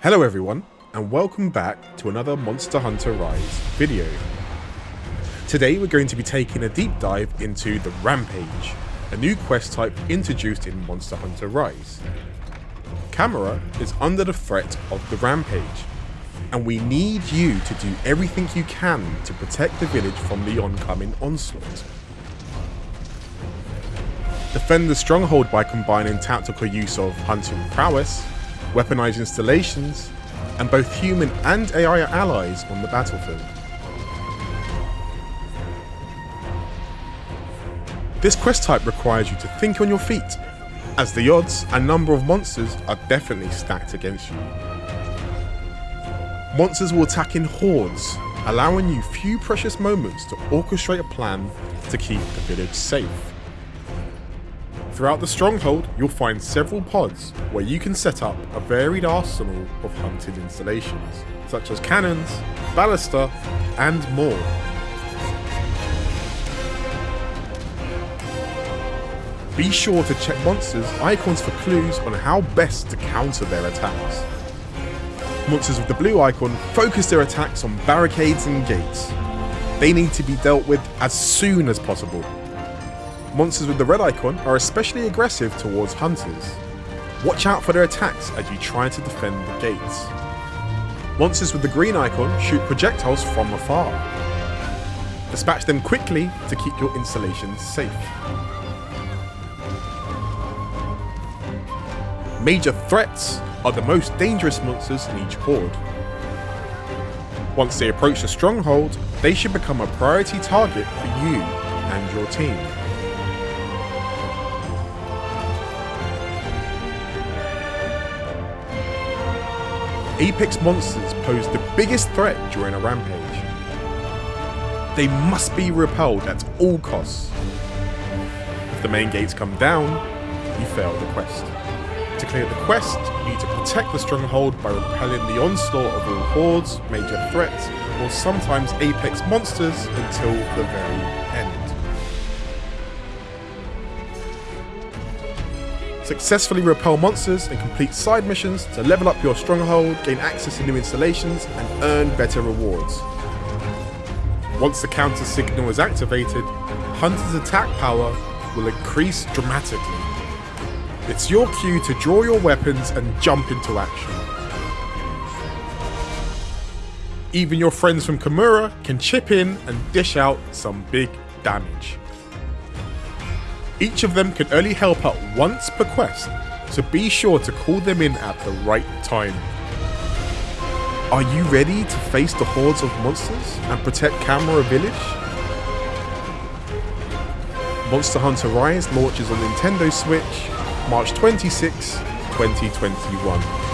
Hello everyone, and welcome back to another Monster Hunter Rise video. Today we're going to be taking a deep dive into the Rampage, a new quest type introduced in Monster Hunter Rise. Kamura is under the threat of the Rampage, and we need you to do everything you can to protect the village from the oncoming onslaught. Defend the stronghold by combining tactical use of hunting prowess, weaponized installations, and both human and AI allies on the battlefield. This quest type requires you to think on your feet, as the odds and number of monsters are definitely stacked against you. Monsters will attack in hordes, allowing you few precious moments to orchestrate a plan to keep the village safe. Throughout the stronghold, you'll find several pods where you can set up a varied arsenal of hunted installations, such as cannons, ballista, and more. Be sure to check monsters' icons for clues on how best to counter their attacks. Monsters with the blue icon focus their attacks on barricades and gates. They need to be dealt with as soon as possible Monsters with the red icon are especially aggressive towards hunters. Watch out for their attacks as you try to defend the gates. Monsters with the green icon shoot projectiles from afar. Dispatch them quickly to keep your installations safe. Major threats are the most dangerous monsters in each horde. Once they approach the stronghold, they should become a priority target for you and your team. Apex monsters pose the biggest threat during a rampage. They must be repelled at all costs. If the main gates come down, you fail the quest. To clear the quest, you need to protect the stronghold by repelling the onslaught of all hordes, major threats, or sometimes Apex monsters until the very end. Successfully repel monsters and complete side missions to level up your stronghold, gain access to new installations, and earn better rewards. Once the counter signal is activated, Hunter's attack power will increase dramatically. It's your cue to draw your weapons and jump into action. Even your friends from Kamura can chip in and dish out some big damage. Each of them can only help out once per quest, so be sure to call them in at the right time. Are you ready to face the hordes of monsters and protect Kamura Village? Monster Hunter Rise launches on Nintendo Switch March 26, 2021.